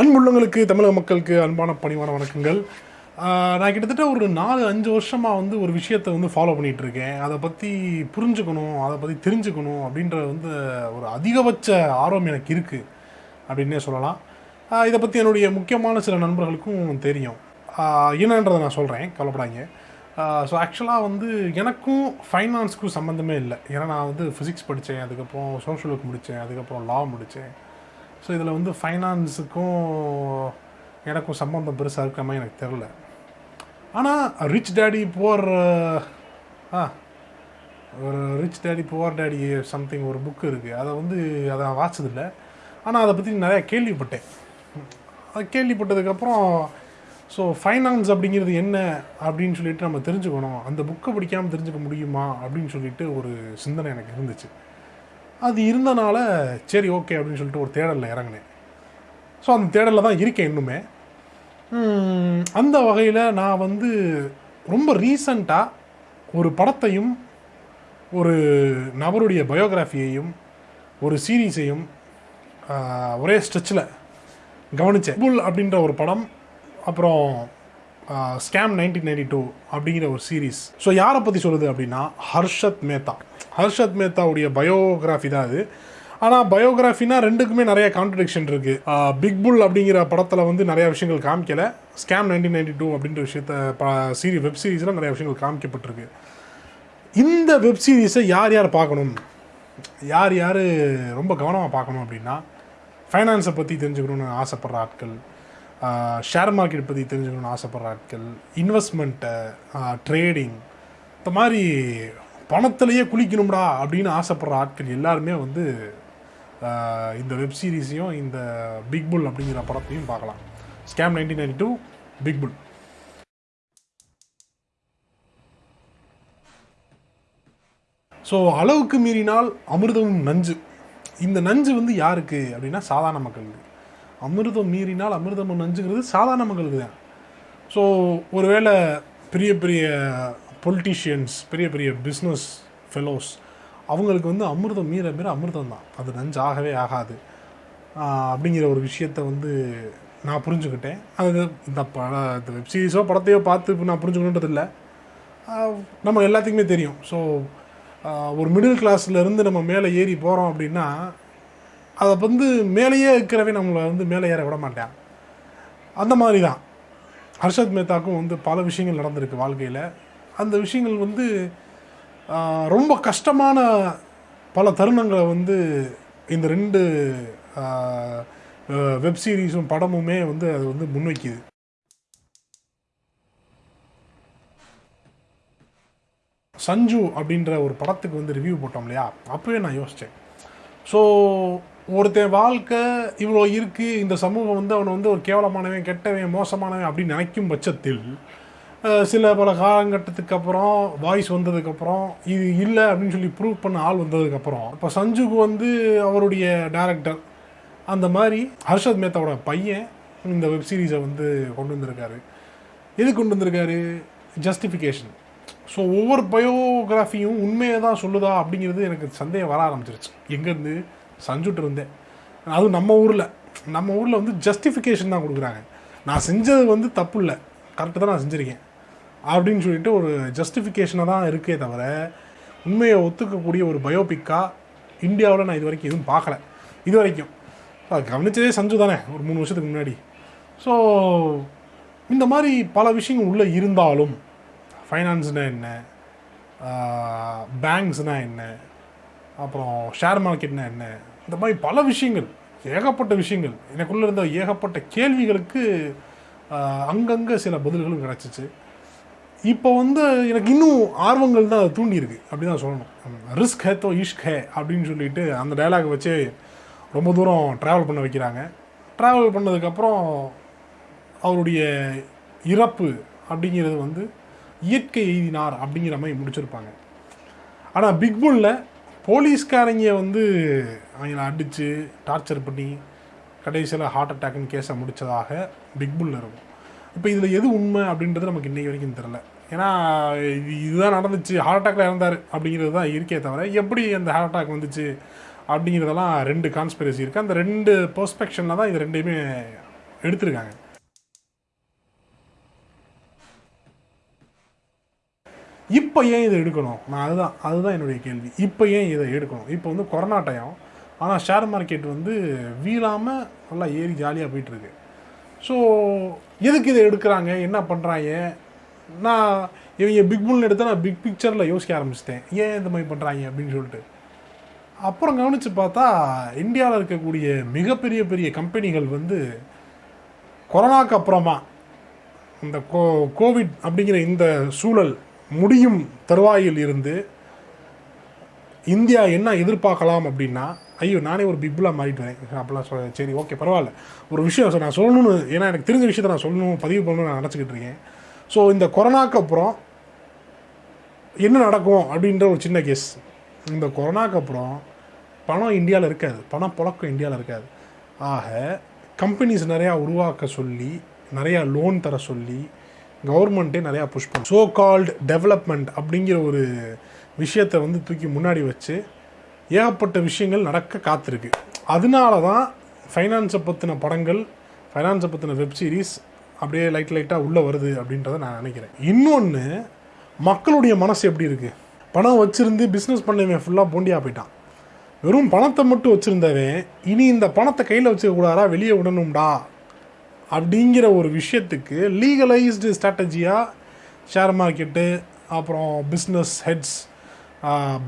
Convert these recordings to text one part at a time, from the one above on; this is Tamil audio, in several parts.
அன்புள்ளங்களுக்கு தமிழக மக்களுக்கு அன்பான பணிவான வணக்கங்கள். நான் கிட்டத்தட்ட ஒரு நாலு அஞ்சு வருஷமாக வந்து ஒரு விஷயத்தை வந்து ஃபாலோ பண்ணிகிட்டு இருக்கேன் அதை பற்றி புரிஞ்சுக்கணும் அதை பற்றி தெரிஞ்சுக்கணும் அப்படின்ற வந்து ஒரு அதிகபட்ச ஆர்வம் எனக்கு இருக்குது அப்படின்னே சொல்லலாம். இதை பற்றி என்னுடைய முக்கியமான சில நண்பர்களுக்கும் தெரியும். என்னன்றதை நான் சொல்கிறேன் கவலைப்படாங்க ஸோ ஆக்சுவலாக வந்து எனக்கும் ஃபைனான்ஸ்க்கும் சம்மந்தமே இல்லை. ஏன்னா நான் வந்து ஃபிசிக்ஸ் படித்தேன் அதுக்கப்புறம் சோஷியல் ஒர்க் முடித்தேன் அதுக்கப்புறம் லா முடித்தேன். ஸோ இதில் வந்து ஃபைனான்ஸுக்கும் எனக்கும் சம்பந்தம் பெருசாக இருக்கிற மாதிரி எனக்கு தெரில ஆனால் ரிச் டேடி புவர் ஆ ஒரு rich daddy poor daddy something ஒரு புக்கு இருக்குது அதை வந்து அதை நான் வாசிச்சதில்லை. ஆனால் அதை பற்றி நிறையா கேள்விப்பட்டேன். அது கேள்விப்பட்டதுக்கப்புறம் ஸோ ஃபைனான்ஸ் அப்படிங்கிறது என்ன அப்படின்னு சொல்லிட்டு நம்ம தெரிஞ்சுக்கணும். அந்த புக்கை படிக்காமல் தெரிஞ்சுக்க முடியுமா அப்படின்னு சொல்லிட்டு ஒரு சிந்தனை எனக்கு இருந்துச்சு. அது இருந்தனால சரி ஓகே அப்படின்னு சொல்லிட்டு ஒரு தேடலில் இறங்கினேன். ஸோ அந்த தேடலில் தான் இருக்கேன் இன்னுமே. அந்த வகையில் நான் வந்து ரொம்ப ரீசண்டாக ஒரு படத்தையும் ஒரு நபருடைய பயோகிராஃபியையும் ஒரு சீரீஸையும் ஒரே ஸ்ட்ரெச்சில் கவனித்தேன் புல் அப்படின்ற ஒரு படம் அப்புறம் ஸ்கேம் நைன்டீன் நைன்டி டூ அப்படிங்கிற ஒரு சீரீஸ் ஸோ யாரை பற்றி சொல்லுது அப்படின்னா ஹர்ஷத் மேத்தா. ஹர்ஷத் மேத்தாவுடைய பயோகிராஃபி தான் அது. ஆனால் பயோகிராஃபினா ரெண்டுக்குமே நிறைய கான்ட்ரடிக்ஷன் இருக்குது பிக் புல் அப்படிங்கிற படத்தில் வந்து நிறைய விஷயங்கள் காமிக்கல. ஸ்கேம் நைன்டீன் நைன்டி டூ அப்படின்ற விஷயத்த சீரி வெப் சீரிஸில் நிறைய விஷயங்கள் காமிக்கப்பட்டிருக்கு. இந்த வெப் சீரிஸை யார் யார் பார்க்கணும்? யார் யார் ரொம்ப கவனமாக பார்க்கணும் அப்படின்னா ஃபைனான்ஸை பற்றி தெரிஞ்சுக்கணும்னு ஆசைப்படுற ஆட்கள் ஷேர் மார்க்கெட் பற்றி தெரிஞ்சுக்கணும்னு ஆசைப்படுற ஆட்கள் இன்வெஸ்ட்மெண்ட்டை ட்ரேடிங் இந்த மாதிரி பணத்திலேயே குளிக்கணும்டா அப்படின்னு ஆசைப்படுற ஆட்கள் எல்லாருமே வந்து ஆஹ், இந்த வெப் சீரிஸையும் இந்த பிக் புல் அப்படிங்கிற படத்தையும் பார்க்கலாம். Scam nineteen ninety two big bull so அளவுக்கு மீறினால் அமிர்தமும் நஞ்சு. இந்த நஞ்சு வந்து யாருக்கு அப்படின்னா சாதாரண மக்களுக்கு. அமிர்தம் மீறினால் அமிர்தமும் நஞ்சுங்கிறது சாதாரண மக்களுக்கு தான். ஸோ ஒருவேளை பெரிய பெரிய பொலிட்டீஷியன்ஸ் பெரிய பெரிய பிஸ்னஸ் ஃபெலோஸ் அவங்களுக்கு வந்து அமிர்தம் மீற மீற அமிர்தம் தான். அது நஞ்சு ஆகவே ஆகாது அப்படிங்கிற ஒரு விஷயத்தை வந்து நான் புரிஞ்சுக்கிட்டேன். அது இந்த பட இந்த வெப் சீரிஸோ படத்தையோ பார்த்து இப்போ நான் புரிஞ்சுக்கணுன்றது இல்லை. நம்ம எல்லாத்துக்குமே தெரியும். ஸோ ஒரு மிடில் இருந்து நம்ம மேலே ஏறி போகிறோம் அப்படின்னா அதை வந்து மேலேயே இருக்கிறவே நம்மளை வந்து மேலே ஏற விட மாட்டேன். அந்த மாதிரி தான். ஹர்ஷத் மேத்தாக்கும் வந்து பல விஷயங்கள் நடந்திருக்கு வாழ்க்கையில். அந்த விஷயங்கள் வந்து ரொம்ப கஷ்டமான பல தருணங்களை வந்து இந்த ரெண்டு வெப் சீரிஸும் படமுமே வந்து அது வந்து முன்வைக்குது. சஞ்சு அப்படின்ற ஒரு படத்துக்கு வந்து ரிவ்யூ போட்டோம் இல்லையா? அப்போவே நான் யோசித்தேன் ஸோ ஒருத்தன் வாழ்க்கை இவ்வளோ இருக்குது இந்த சமூகம் வந்து அவனை வந்து ஒரு கேவலமானவன் கெட்டவன் மோசமானவன் அப்படின்னு நினைக்கும் பட்சத்தில் சில பல காலகட்டத்துக்கு அப்புறம் வாய்ஸ் வந்ததுக்கப்புறம் இது இல்லை அப்படின்னு சொல்லி ப்ரூவ் பண்ண ஆள் வந்ததுக்கப்புறம் இப்போ சஞ்சுக்கு வந்து அவருடைய டேரக்டர் அந்த மாதிரி ஹர்ஷத் மேத்தாவோட பையன் இந்த வெப் சீரிஸை வந்து கொண்டு வந்திருக்காரு. எது கொண்டு வந்திருக்காரு? ஜஸ்டிஃபிகேஷன் ஸோ ஒவ்வொரு பயோகிராஃபியும் உண்மையை தான் சொல்லுதா அப்படிங்கிறது எனக்கு சந்தேகம் வர ஆரம்பிச்சிருச்சு. எங்கேருந்து? சஞ்சுட்டு இருந்தேன் அதுவும் நம்ம ஊரில். நம்ம ஊரில் வந்து ஜஸ்டிஃபிகேஷன் தான் கொடுக்குறாங்க. நான் செஞ்சது வந்து தப்பு இல்லை. கரெக்டாக தான் நான் செஞ்சுருக்கேன். அப்படின்னு சொல்லிட்டு ஒரு ஜஸ்டிஃபிகேஷனாக தான் இருக்கே தவிர உண்மையை ஒத்துக்கக்கூடிய ஒரு பயோபிக்காக இந்தியாவில் நான் இது வரைக்கும் எதுவும் பார்க்கல. இது வரைக்கும் கவனித்ததே கவனிச்சதே சஞ்சு தானே ஒரு மூணு வருஷத்துக்கு முன்னாடி. ஸோ இந்த மாதிரி பல விஷயங்கள் உள்ளே இருந்தாலும் ஃபைனான்ஸ்னால் என்ன பேங்க்ஸ்னால் என்ன அப்புறம் ஷேர் மார்க்கெட்னா என்ன இந்த மாதிரி பல விஷயங்கள் ஏகப்பட்ட விஷயங்கள் எனக்குள்ளே இருந்த ஏகப்பட்ட கேள்விகளுக்கு அங்கங்கே சில பதில்களும் கிடச்சிச்சு. இப்போ வந்து எனக்கு இன்னும் ஆர்வங்கள் தான் அது தூண்டியிருக்கு அப்படி தான் சொல்லணும். ரிஸ்க் ஹே தோ இஷ்க் ஹே அப்படின்னு சொல்லிட்டு அந்த டைலாக் வச்சு ரொம்ப தூரம் ட்ராவல் பண்ண வைக்கிறாங்க. ட்ராவல் பண்ணதுக்கப்புறம் அவருடைய இறப்பு அப்படிங்கிறது வந்து இயற்கை எய்தினார் அப்படிங்கிற மாதிரி முடிச்சிருப்பாங்க. ஆனால் பிக்புல்ல போலீஸ்காரங்க வந்து அவங்கள அடித்து டார்ச்சர் பண்ணி கடைசியில் ஹார்ட் அட்டாக்னு கேஸை முடித்ததாக பிக்புல்ல இருக்கும். இப்போ இதில் எது உண்மை அப்படின்றது நமக்கு இன்றைக்கு வரைக்கும் தெரில ஏன்னா இது இதுதான் நடந்துச்சு. ஹார்ட் அட்டாக்ல இறந்தார் அப்படிங்கிறது தான் இருக்கே தவிர எப்படி அந்த ஹார்ட் அட்டாக் வந்துச்சு அப்படிங்கிறதெல்லாம் ரெண்டு கான்ஸ்பிரசி இருக்குது அந்த ரெண்டு பெர்ஸ்பெக்ஷனில் தான் இது ரெண்டையுமே எடுத்திருக்காங்க. இப்போ ஏன் இதை எடுக்கணும்? நான் அதுதான் அதுதான் என்னுடைய கேள்வி. இப்போ ஏன் இதை எடுக்கணும்? இப்போ வந்து கொரோனா டைம் ஆனால் ஷேர் மார்க்கெட் வந்து வீழாமல் நல்லா ஏறி ஜாலியாக போயிட்டுருக்கு ஸோ எதுக்கு இதை எடுக்கிறாங்க? என்ன பண்ணுறாங்க நான் இவங்க பிக் புல்னு எடுத்தால் நான் பிக் பிக்சரில் யோசிக்க ஆரம்பிச்சிட்டேன். ஏன் இந்த மாதிரி பண்ணுறாங்க அப்படின்னு சொல்லிட்டு. அப்புறம் கவனித்து பார்த்தா இந்தியாவில் இருக்கக்கூடிய மிகப்பெரிய பெரிய கம்பெனிகள் வந்து கொரோனாக்கு அப்புறமா இந்த கோ கோவிட் அப்படிங்கிற இந்த சூழல் முடியும் தருவாயில் இருந்து இந்தியா என்ன எதிர்பார்க்கலாம் அப்படின்னா ஐயோ நானே ஒரு பிக்புலாக மாறிட்டு வரேன். அப்படிலாம் சொல்ல சரி ஓகே பரவாயில்ல. ஒரு விஷயம் நான் சொல்லணும்னு ஏன்னா எனக்கு தெரிஞ்ச விஷயத்தை நான் சொல்லணும் பதிவு பண்ணணும்னு நான் நினச்சிக்கிட்டு இருக்கேன். ஸோ இந்த கொரோனாக்கு அப்புறம் என்ன நடக்கும் அப்படின்ற ஒரு சின்ன கேஸ் இந்த கொரோனாக்கு அப்புறம் பணம் இந்தியாவில் இருக்காது. பணம் புழக்கம் இந்தியாவில் இருக்காது. ஆக கம்பெனிஸ் நிறையா உருவாக்க சொல்லி நிறையா லோன் தர சொல்லி கவர்மெண்ட்டே நிறையா புஷ் பண்ணும் ஸோ கால்டு டெவலப்மெண்ட் அப்படிங்கிற ஒரு விஷயத்தை வந்து தூக்கி முன்னாடி வச்சு ஏகப்பட்ட விஷயங்கள் நடக்க காத்திருக்கு. அதனால தான் ஃபைனான்ஸை பற்றின படங்கள் ஃபைனான்ஸை பற்றின வெப் சீரிஸ் அப்படியே லைட் லைட்டாக உள்ளே வருது அப்படின்றத நான் நினைக்கிறேன். இன்னொன்று மக்களுடைய மனசு எப்படி இருக்குது பணம் வச்சுருந்து பிஸ்னஸ் பண்ணவன் ஃபுல்லாக போண்டியாக போயிட்டான். வெறும் பணத்தை மட்டும் வச்சுருந்தவன் இனி இந்த பணத்தை கையில் வச்சுக்கக்கூடாதா வெளியே விடணும்டா. அப்படிங்கிற ஒரு விஷயத்துக்கு லீகலைஸ்டு ஸ்ட்ராட்டஜியாக ஷேர் மார்க்கெட்டு அப்புறம் business heads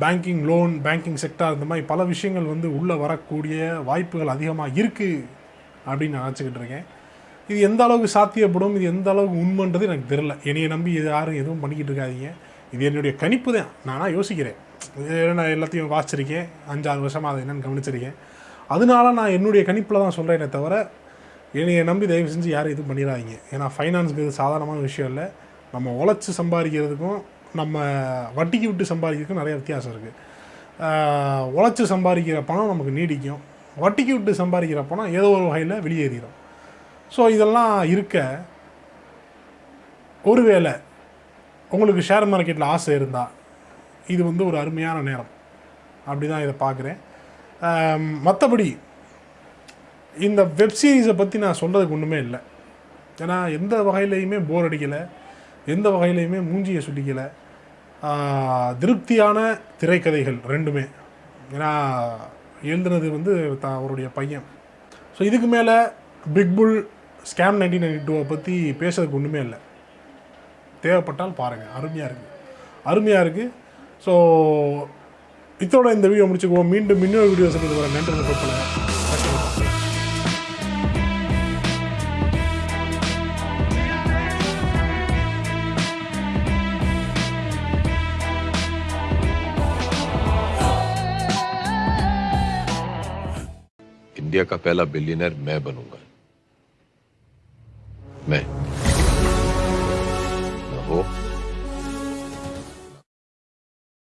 banking loan banking sector இந்த மாதிரி பல விஷயங்கள் வந்து உள்ளே வரக்கூடிய வாய்ப்புகள் அதிகமாக இருக்குது அப்படின்னு நான் நினச்சிக்கிட்டு இருக்கேன். இது எந்த அளவுக்கு சாத்தியப்படும் இது எந்த அளவுக்கு உண்மைன்றது எனக்கு தெரில என்னையை நம்பி இது யாரும் எதுவும் பண்ணிக்கிட்டு இருக்காதீங்க. இது என்னுடைய கணிப்பு தான். நானாக யோசிக்கிறேன். இது நான் எல்லாத்தையும் வாசிச்சிருக்கேன். அஞ்சாறு வருஷமாக அதை என்னென்னு கவனிச்சிருக்கேன். அதனால நான் என்னுடைய கணிப்பில் தான் சொல்கிறேனே தவிர என்னையை நம்பி தயவு செஞ்சு யாரும் எதுவும் பண்ணிடாதீங்க. ஏன்னா ஃபைனான்ஸுங்கிறது சாதாரணமான விஷயம் இல்லை. நம்ம உழைச்சி சம்பாதிக்கிறதுக்கும் நம்ம வட்டிக்கு விட்டு சம்பாதிக்கிறதுக்கும் நிறைய வித்தியாசம் இருக்குது உழைச்சி சம்பாதிக்கிற பணம் நமக்கு நீடிக்கும். வட்டிக்கு விட்டு சம்பாதிக்கிற பணம் ஏதோ ஒரு வகையில் வெளியேறிடும் ஸோ இதெல்லாம் இருக்க ஒருவேளை உங்களுக்கு ஷேர் மார்க்கெட்டில் ஆசை இருந்தால் இது வந்து ஒரு அருமையான நேரம். அப்படி தான் இதை பார்க்குறேன். மற்றபடி இந்த வெப் சீரிஸை பற்றி நான் சொல்கிறதுக்கு ஒன்றுமே இல்லை. ஏன்னா எந்த வகையிலையுமே போர் அடிக்கலை. எந்த வகையிலையுமே மூஞ்சியை சுட்டிக்கலை திருப்தியான திரைக்கதைகள் ரெண்டுமே. ஏன்னா எழுதுனது வந்து த அவருடைய பையன். ஸோ இதுக்கு மேலே big bull scam nineteen ninety டூவை பற்றி பேசுறதுக்கு ஒன்றுமே இல்லை. தேவைப்பட்டால் பாருங்கள் அருமையாக இருக்குது அருமையாக இருக்குது ஸோ இதோட இந்த வீடியோ முடிச்சுக்குவோம். மீண்டும் இன்னொரு வீடியோ சொல்லிட்டு வர நன்றி. इंडिया का पहला बिलियनर मैं बनूँगा। मैं।